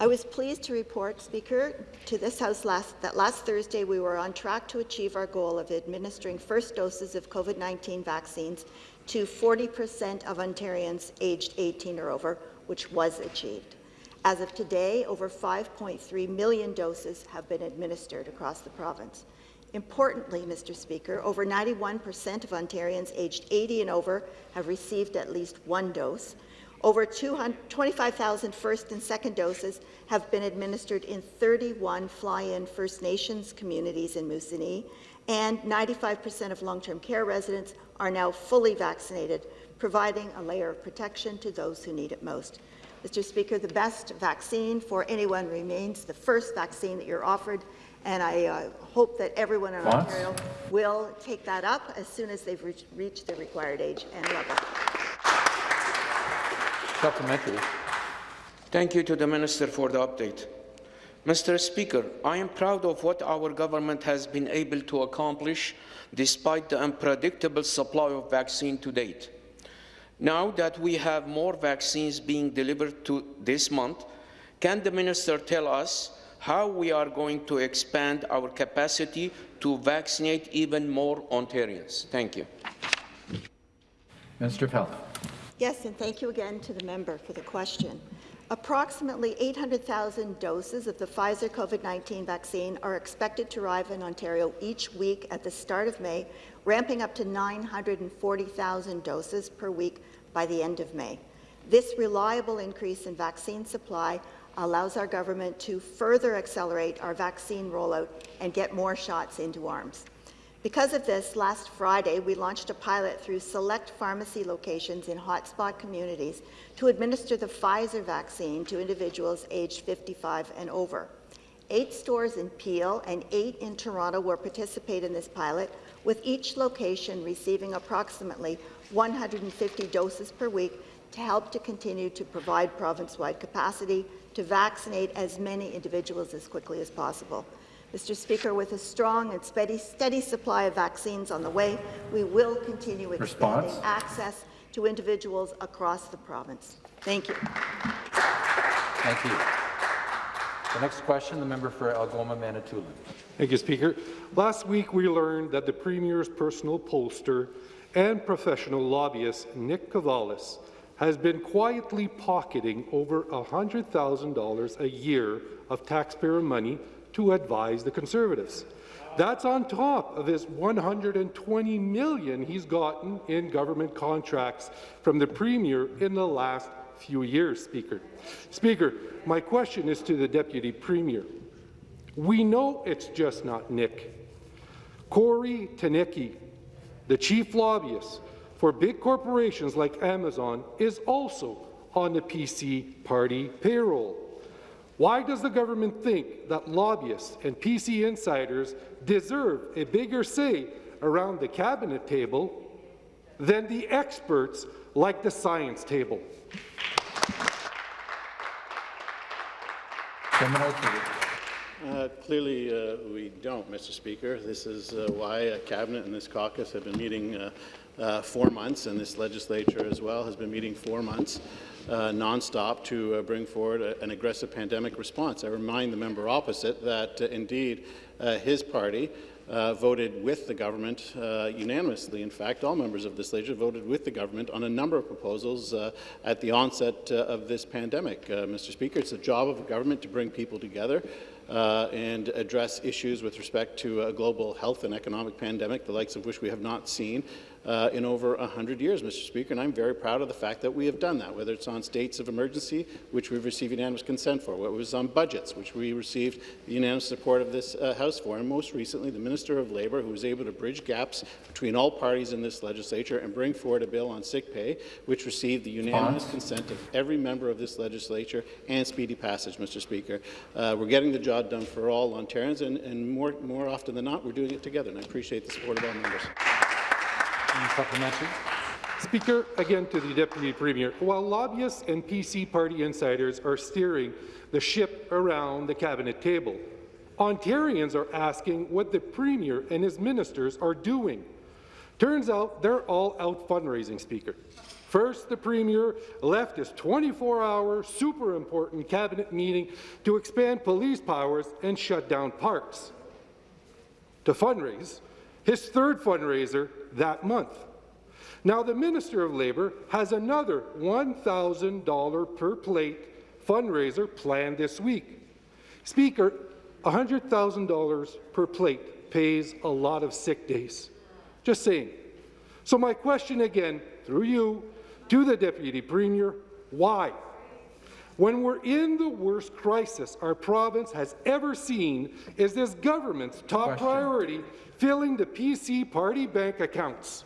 I was pleased to report, Speaker, to this House last, that last Thursday we were on track to achieve our goal of administering first doses of COVID-19 vaccines to 40 percent of Ontarians aged 18 or over, which was achieved. As of today, over 5.3 million doses have been administered across the province. Importantly, Mr. Speaker, over 91 percent of Ontarians aged 80 and over have received at least one dose. Over 25,000 first and second doses have been administered in 31 fly-in First Nations communities in Moosonee, and 95 percent of long-term care residents are now fully vaccinated, providing a layer of protection to those who need it most. Mr. Speaker, the best vaccine for anyone remains the first vaccine that you're offered, and I uh, hope that everyone in What? Ontario will take that up as soon as they've reached, reached the required age and level. Supplementary. Thank you to the Minister for the update. Mr. Speaker, I am proud of what our government has been able to accomplish despite the unpredictable supply of vaccine to date. Now that we have more vaccines being delivered to this month, can the Minister tell us how we are going to expand our capacity to vaccinate even more Ontarians? Thank you. Minister of Health. Yes, and thank you again to the member for the question. Approximately 800,000 doses of the Pfizer COVID-19 vaccine are expected to arrive in Ontario each week at the start of May, ramping up to 940,000 doses per week by the end of May. This reliable increase in vaccine supply allows our government to further accelerate our vaccine rollout and get more shots into arms. Because of this, last Friday, we launched a pilot through select pharmacy locations in hotspot communities to administer the Pfizer vaccine to individuals aged 55 and over. Eight stores in Peel and eight in Toronto will participate in this pilot, with each location receiving approximately 150 doses per week to help to continue to provide province-wide capacity to vaccinate as many individuals as quickly as possible. Mr. Speaker, with a strong and steady, steady supply of vaccines on the way, we will continue expanding Response? access to individuals across the province. Thank you. Thank you. The next question, the member for Algoma Manitoulin. Thank you, Speaker. Last week, we learned that the Premier's personal pollster and professional lobbyist, Nick Kouvalis, has been quietly pocketing over $100,000 a year of taxpayer money to advise the Conservatives. That's on top of his 120 million he's gotten in government contracts from the Premier in the last few years, Speaker. Speaker, my question is to the Deputy Premier. We know it's just not Nick. Kory Teneycke, the chief lobbyist for big corporations like Amazon, is also on the PC party payroll. Why does the government think that lobbyists and PC insiders deserve a bigger say around the cabinet table than the experts like the science table? Uh, clearly, uh, we don't, Mr. Speaker. This is uh, why a cabinet and this caucus have been meeting uh, four months, and this legislature as well has been meeting four months uh, nonstop to uh, bring forward a, an aggressive pandemic response. I remind the member opposite that, uh, indeed, uh, his party uh, voted with the government uh, unanimously. In fact, all members of this legislature voted with the government on a number of proposals uh, at the onset uh, of this pandemic. Mr. Speaker, it's the job of a government to bring people together and address issues with respect to a global health and economic pandemic, the likes of which we have not seen uh, in over 100 years, Mr. Speaker, and I'm very proud of the fact that we have done that, whether it's on states of emergency, which we've received unanimous consent for, whether it was on budgets, which we received unanimous support of this uh, House for, and most recently, the Minister of Labour, who was able to bridge gaps between all parties in this legislature and bring forward a bill on sick pay, which received the unanimous consent of every member of this legislature and speedy passage, Mr. Speaker. Uh, we're getting the job done for all Ontarians, and, and more, more often than not, we're doing it together, and I appreciate the support of all members. Supplementary? Speaker, again to the Deputy Premier. While lobbyists and PC party insiders are steering the ship around the cabinet table, Ontarians are asking what the Premier and his ministers are doing. Turns out they're all out fundraising, Speaker. First, the Premier left his 24-hour, super important cabinet meeting to expand police powers and shut down parks. To fundraise, his third fundraiser that month. Now, the Minister of Labour has another $1,000 per plate fundraiser planned this week. Speaker, $100,000 per plate pays a lot of sick days. Just saying. So my question again, through you, to the Deputy Premier, why? When we're in the worst crisis our province has ever seen, is this government's top Question. priority filling the PC party bank accounts?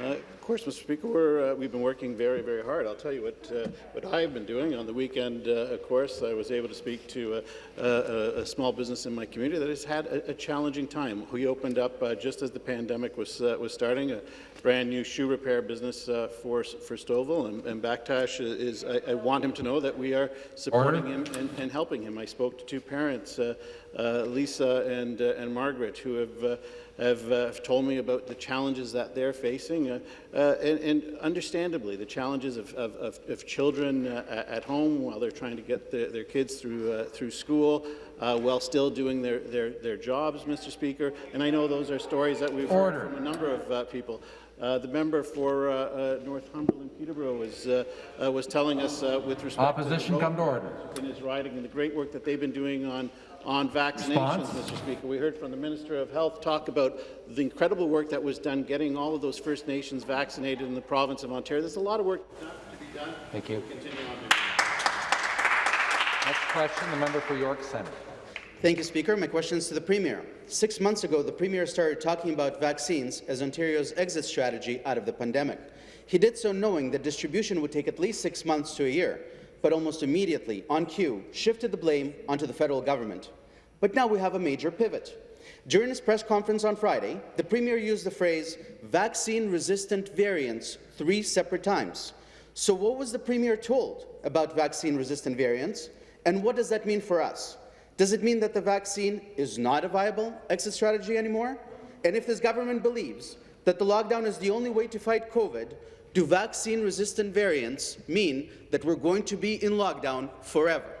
Uh, of course, Mr. Speaker, we're, uh, we've been working very, very hard. I'll tell you what, uh, what I've been doing. On the weekend, uh, of course, I was able to speak to a, a, a small business in my community that has had a, a challenging time. We opened up uh, just as the pandemic was, uh, was starting, a brand new shoe repair business uh, for, for Stovall, and, and Backtash is, I, I want him to know that we are supporting Order. him and, and helping him. I spoke to two parents, uh, uh, Lisa and, uh, and Margaret, who have uh, have uh, told me about the challenges that they're facing, uh, uh, and, and understandably, the challenges of, of, of, of children uh, at home while they're trying to get the, their kids through, uh, through school, uh, while still doing their, their, their jobs, Mr. Speaker. And I know those are stories that we've Order. heard from a number of uh, people. Uh, the member for uh, uh, Northumberland Peterborough was, uh, uh, was telling us uh, with respect Opposition, to come to order. in his riding and the great work that they've been doing on, on vaccinations, Response. Mr. Speaker. We heard from the Minister of Health talk about the incredible work that was done getting all of those First Nations vaccinated in the province of Ontario. There's a lot of work to be done. Thank you. On. Next question, the member for York Centre. Thank you, Speaker. My question is to the Premier. Six months ago, the Premier started talking about vaccines as Ontario's exit strategy out of the pandemic. He did so knowing that distribution would take at least six months to a year, but almost immediately, on cue, shifted the blame onto the federal government. But now we have a major pivot. During his press conference on Friday, the Premier used the phrase vaccine-resistant variants three separate times. So what was the Premier told about vaccine-resistant variants, and what does that mean for us? Does it mean that the vaccine is not a viable exit strategy anymore? And if this government believes that the lockdown is the only way to fight COVID, do vaccine-resistant variants mean that we're going to be in lockdown forever?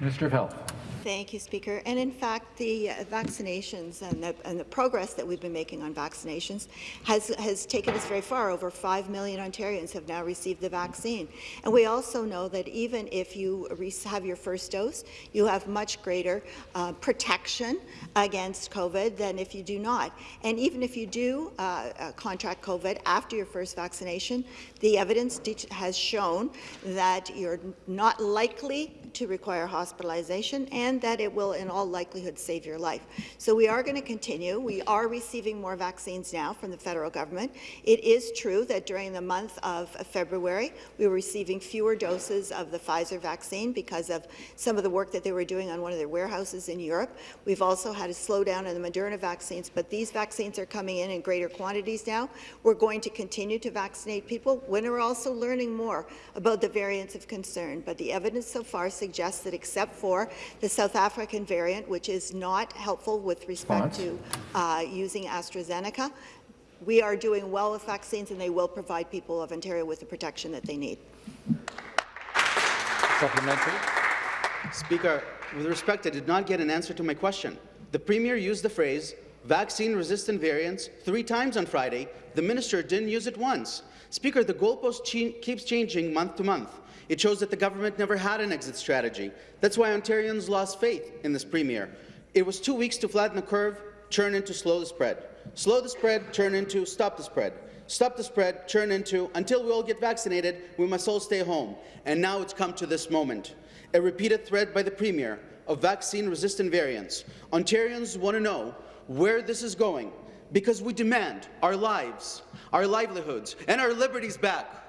Minister of Health. Thank you, Speaker. And in fact, the uh, vaccinations and the, and the progress that we've been making on vaccinations has, has taken us very far. Over 5 million Ontarians have now received the vaccine. And we also know that even if you have your first dose, you have much greater uh, protection against COVID than if you do not. And even if you do uh, uh, contract COVID after your first vaccination, the evidence has shown that you're not likely to require hospitalization and that it will, in all likelihood, save your life. So we are going to continue. We are receiving more vaccines now from the federal government. It is true that during the month of February, we were receiving fewer doses of the Pfizer vaccine because of some of the work that they were doing on one of their warehouses in Europe. We've also had a slowdown in the Moderna vaccines, but these vaccines are coming in in greater quantities now. We're going to continue to vaccinate people when we're also learning more about the variants of concern. But the evidence so far suggests that except for the South African variant, which is not helpful with respect to uh, using AstraZeneca, we are doing well with vaccines and they will provide people of Ontario with the protection that they need. Supplementary. Speaker, with respect, I did not get an answer to my question. The Premier used the phrase vaccine-resistant variants three times on Friday. The minister didn't use it once. Speaker, the goalpost keeps changing month to month. It shows that the government never had an exit strategy. That's why Ontarians lost faith in this Premier. It was two weeks to flatten the curve, turn into slow the spread. Slow the spread, turn into stop the spread. Stop the spread, turn into until we all get vaccinated, we must all stay home. And now it's come to this moment. A repeated threat by the Premier of vaccine-resistant variants. Ontarians want to know where this is going because we demand our lives, our livelihoods, and our liberties back.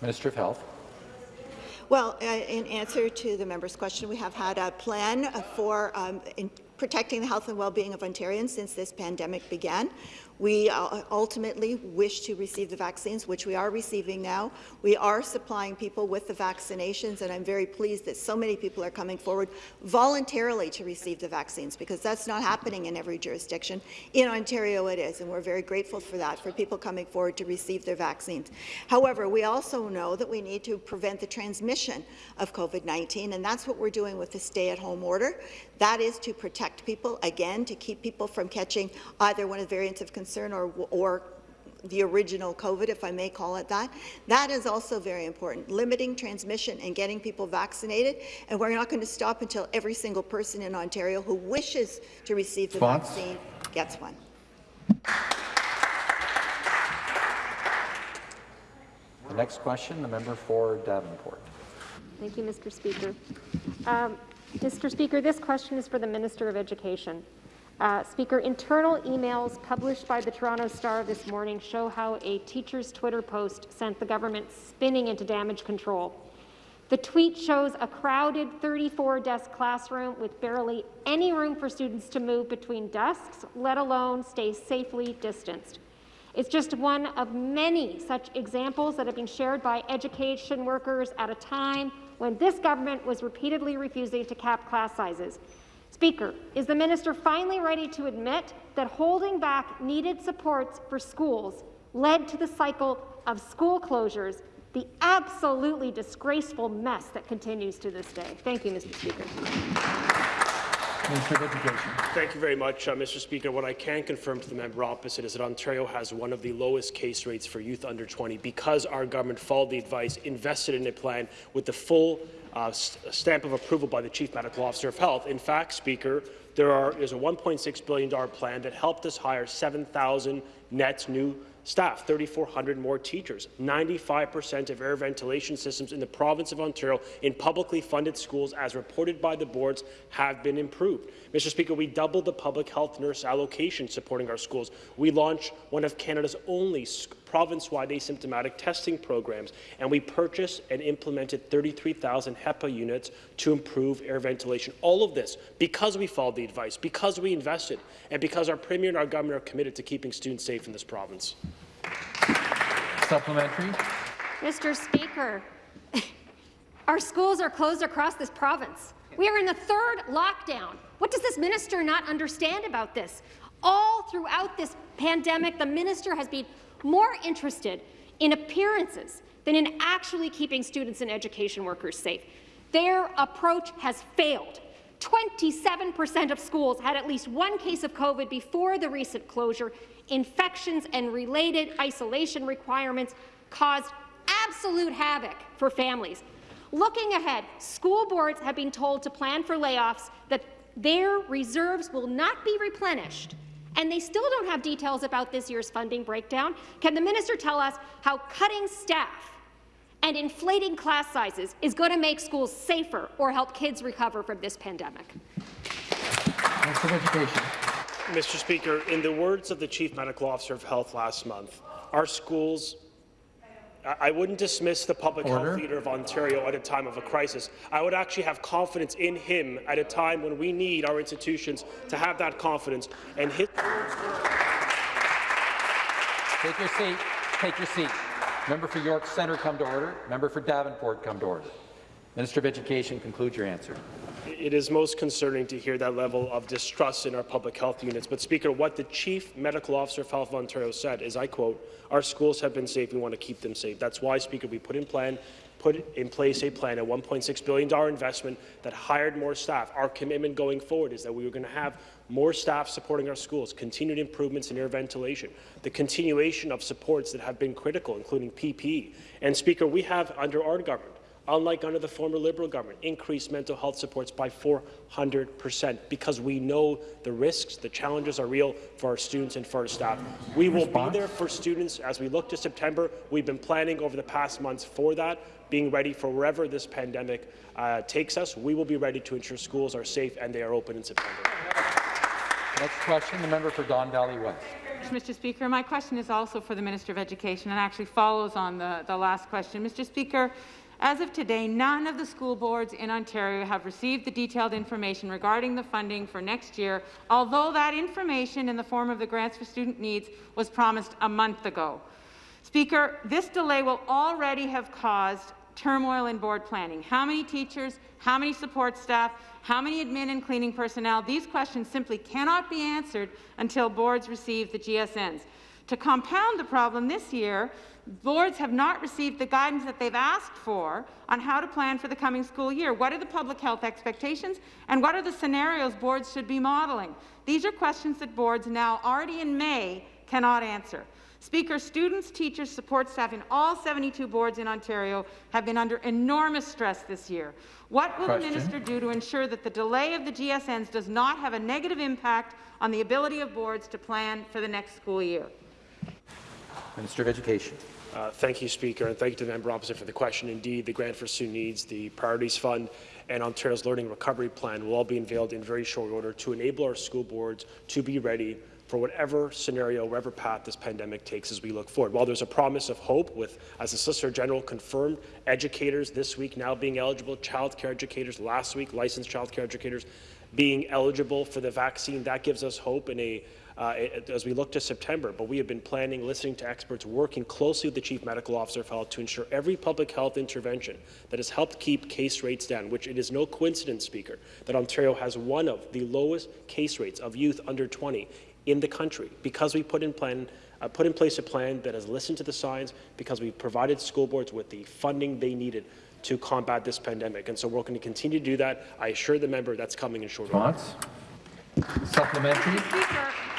Minister of Health. Well, uh, in answer to the member's question, we have had a plan for um, protecting the health and well-being of Ontarians since this pandemic began. We uh, ultimately wish to receive the vaccines, which we are receiving now. We are supplying people with the vaccinations, and I'm very pleased that so many people are coming forward voluntarily to receive the vaccines, because that's not happening in every jurisdiction. In Ontario it is, and we're very grateful for that, for people coming forward to receive their vaccines. However, we also know that we need to prevent the transmission of COVID-19, and that's what we're doing with the stay-at-home order. That is to protect people, again, to keep people from catching either one of the variants of concern or, or the original COVID, if I may call it that. That is also very important, limiting transmission and getting people vaccinated. And we're not going to stop until every single person in Ontario who wishes to receive the Response? vaccine gets one. The next question, the member for Davenport. Thank you, Mr. Speaker. Um, Mr. Speaker, this question is for the Minister of Education. Uh, Speaker, internal emails published by the Toronto Star this morning show how a teacher's Twitter post sent the government spinning into damage control. The tweet shows a crowded 34-desk classroom with barely any room for students to move between desks, let alone stay safely distanced. It's just one of many such examples that have been shared by education workers at a time when this government was repeatedly refusing to cap class sizes. Speaker, is the minister finally ready to admit that holding back needed supports for schools led to the cycle of school closures, the absolutely disgraceful mess that continues to this day? Thank you, Mr. Speaker. Minister of Education. Thank you very much, uh, Mr. Speaker. What I can confirm to the member opposite is that Ontario has one of the lowest case rates for youth under 20 because our government followed the advice, invested in a plan with the full uh, stamp of approval by the Chief Medical Officer of Health. In fact, Speaker, there are, is a $1.6 billion plan that helped us hire 7,000 net new staff, 3,400 more teachers. 95% of air ventilation systems in the province of Ontario in publicly funded schools, as reported by the boards, have been improved. Mr. Speaker, we doubled the public health nurse allocation supporting our schools. We launched one of Canada's only province-wide asymptomatic testing programs, and we purchased and implemented 33,000 HEPA units to improve air ventilation. All of this because we followed the advice, because we invested, and because our Premier and our government are committed to keeping students safe in this province. Supplementary. Mr. Speaker, our schools are closed across this province. We are in the third lockdown. What does this minister not understand about this? All throughout this pandemic, the minister has been more interested in appearances than in actually keeping students and education workers safe. Their approach has failed. 27% of schools had at least one case of COVID before the recent closure. Infections and related isolation requirements caused absolute havoc for families. Looking ahead, school boards have been told to plan for layoffs that their reserves will not be replenished and they still don't have details about this year's funding breakdown. Can the minister tell us how cutting staff And inflating class sizes is going to make schools safer or help kids recover from this pandemic. Minister of Education. Mr. Speaker, in the words of the Chief Medical Officer of Health last month, our schools I wouldn't dismiss the public Order. health leader of Ontario at a time of a crisis. I would actually have confidence in him at a time when we need our institutions to have that confidence. And his Take your seat. Take your seat. Member for York Centre, come to order. Member for Davenport, come to order. Minister of Education, conclude your answer. It is most concerning to hear that level of distrust in our public health units. But, Speaker, what the Chief Medical Officer of Health of Ontario said is, I quote, our schools have been safe. We want to keep them safe. That's why, Speaker, we put in plan put in place a plan, a $1.6 billion investment that hired more staff. Our commitment going forward is that we were going to have more staff supporting our schools, continued improvements in air ventilation, the continuation of supports that have been critical, including PPE. And, Speaker, we have, under our government, unlike under the former Liberal government, increased mental health supports by 400 percent because we know the risks, the challenges are real for our students and for our staff. We will be there for students as we look to September. We've been planning over the past months for that, being ready for wherever this pandemic uh, takes us. We will be ready to ensure schools are safe and they are open in September. Next question, the member for Don Valley West. Mr. Speaker, my question is also for the Minister of Education and actually follows on the, the last question. Mr. Speaker, as of today, none of the school boards in Ontario have received the detailed information regarding the funding for next year, although that information in the form of the Grants for Student Needs was promised a month ago. Speaker, this delay will already have caused turmoil in board planning. How many teachers, how many support staff, how many admin and cleaning personnel? These questions simply cannot be answered until boards receive the GSNs. To compound the problem this year, boards have not received the guidance that they've asked for on how to plan for the coming school year. What are the public health expectations and what are the scenarios boards should be modeling? These are questions that boards now already in May cannot answer. Speaker, students, teachers, support staff in all 72 boards in Ontario have been under enormous stress this year. What will Question. the minister do to ensure that the delay of the GSNs does not have a negative impact on the ability of boards to plan for the next school year? Minister of Education. Uh, thank you, Speaker, and thank you to the member opposite for the question. Indeed, the Grant for Student Needs, the Priorities Fund, and Ontario's Learning Recovery Plan will all be unveiled in very short order to enable our school boards to be ready for whatever scenario, whatever path this pandemic takes as we look forward. While there's a promise of hope with, as the Solicitor General confirmed, educators this week now being eligible, childcare educators last week, licensed childcare educators being eligible for the vaccine, that gives us hope in a uh, as we look to September. But we have been planning, listening to experts, working closely with the Chief Medical Officer of Health to ensure every public health intervention that has helped keep case rates down, which it is no coincidence, Speaker, that Ontario has one of the lowest case rates of youth under 20 in the country because we put in plan uh, put in place a plan that has listened to the science because we provided school boards with the funding they needed to combat this pandemic. And so we're going to continue to do that. I assure the member that's coming in short order. Response. Supplementary.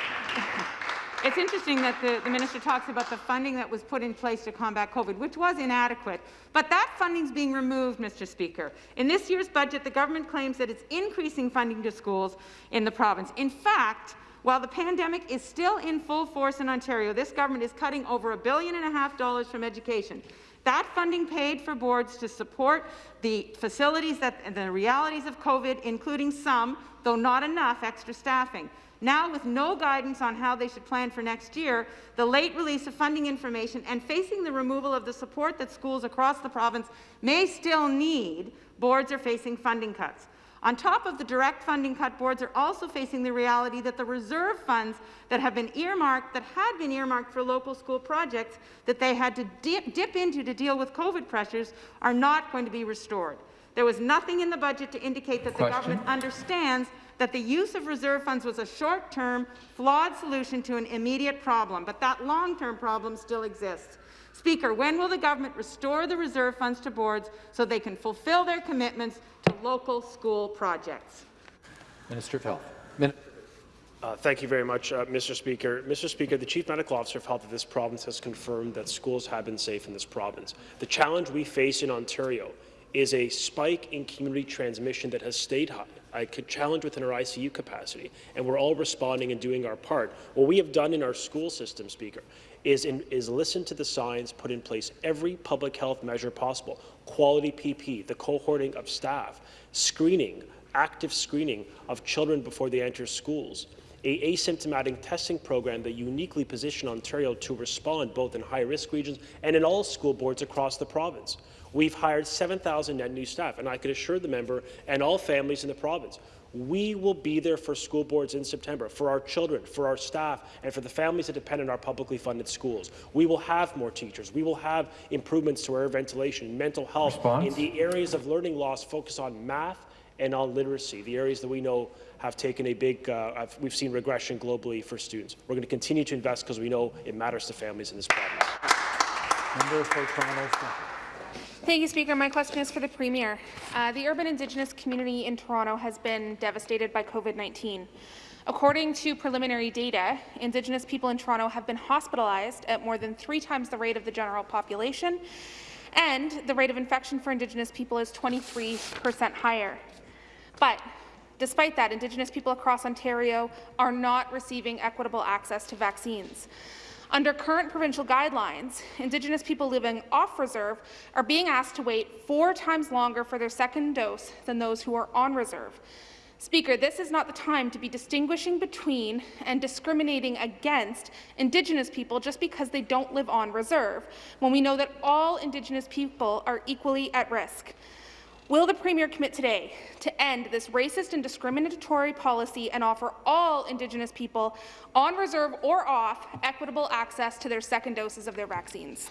It's interesting that the, the minister talks about the funding that was put in place to combat COVID, which was inadequate. But that funding is being removed, Mr. Speaker. In this year's budget, the government claims that it's increasing funding to schools in the province. In fact, while the pandemic is still in full force in Ontario, this government is cutting over a billion and a half dollars from education. That funding paid for boards to support the facilities that, and the realities of COVID, including some, though not enough, extra staffing. Now, with no guidance on how they should plan for next year, the late release of funding information and facing the removal of the support that schools across the province may still need, boards are facing funding cuts. On top of the direct funding cut, boards are also facing the reality that the reserve funds that have been earmarked, that had been earmarked for local school projects that they had to dip, dip into to deal with COVID pressures, are not going to be restored. There was nothing in the budget to indicate that Question. the government understands that the use of reserve funds was a short-term, flawed solution to an immediate problem, but that long-term problem still exists. Speaker, when will the government restore the reserve funds to boards so they can fulfill their commitments to local school projects? Minister of Health. Min Uh, thank you very much, uh, Mr. Speaker. Mr. Speaker, the Chief Medical Officer of Health of this province has confirmed that schools have been safe in this province. The challenge we face in Ontario is a spike in community transmission that has stayed high. I could challenge within our ICU capacity, and we're all responding and doing our part. What we have done in our school system, Speaker, is, in, is listen to the science, put in place every public health measure possible, quality PP, the cohorting of staff, screening, active screening of children before they enter schools, a asymptomatic testing program that uniquely positioned Ontario to respond both in high-risk regions and in all school boards across the province. We've hired 7,000 net new staff, and I can assure the member and all families in the province, we will be there for school boards in September, for our children, for our staff, and for the families that depend on our publicly funded schools. We will have more teachers. We will have improvements to air ventilation, mental health, Response? in the areas of learning loss, focus on math and on literacy, the areas that we know have taken a big, uh, we've seen regression globally for students. We're going to continue to invest because we know it matters to families in this province. Member for Toronto. Thank you, Speaker. My question is for the Premier. Uh, the urban Indigenous community in Toronto has been devastated by COVID-19. According to preliminary data, Indigenous people in Toronto have been hospitalized at more than three times the rate of the general population, and the rate of infection for Indigenous people is 23 percent higher. But despite that, Indigenous people across Ontario are not receiving equitable access to vaccines. Under current provincial guidelines, Indigenous people living off reserve are being asked to wait four times longer for their second dose than those who are on reserve. Speaker, this is not the time to be distinguishing between and discriminating against Indigenous people just because they don't live on reserve, when we know that all Indigenous people are equally at risk. Will the Premier commit today to end this racist and discriminatory policy and offer all Indigenous people on reserve or off equitable access to their second doses of their vaccines?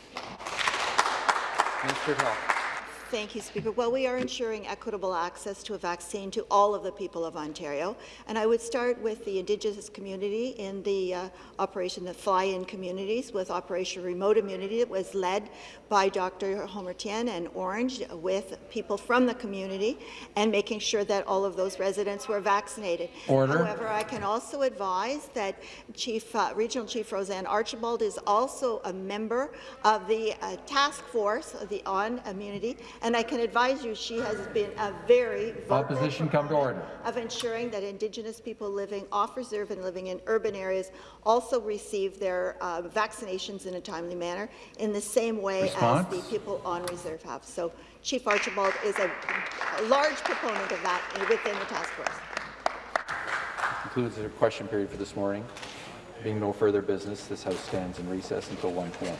Health. Thank you, Speaker. Well, we are ensuring equitable access to a vaccine to all of the people of Ontario. And I would start with the Indigenous community in the uh, operation, the fly-in communities with Operation Remote Immunity that was led by Dr. Homer Tien and Ornge with people from the community and making sure that all of those residents were vaccinated. Order. However, I can also advise that Chief, uh, Regional Chief RoseAnne Archibald is also a member of the uh, task force, of the on immunity, and I can advise you she has been a very vocal Opposition come to order. of ensuring that Indigenous people living off reserve and living in urban areas also receive their uh, vaccinations in a timely manner in the same way Response? as the people on reserve have. So Chief Archibald is a, a large proponent of that within the task force. Concludes the question period for this morning. Being no further business, this House stands in recess until 1 p.m.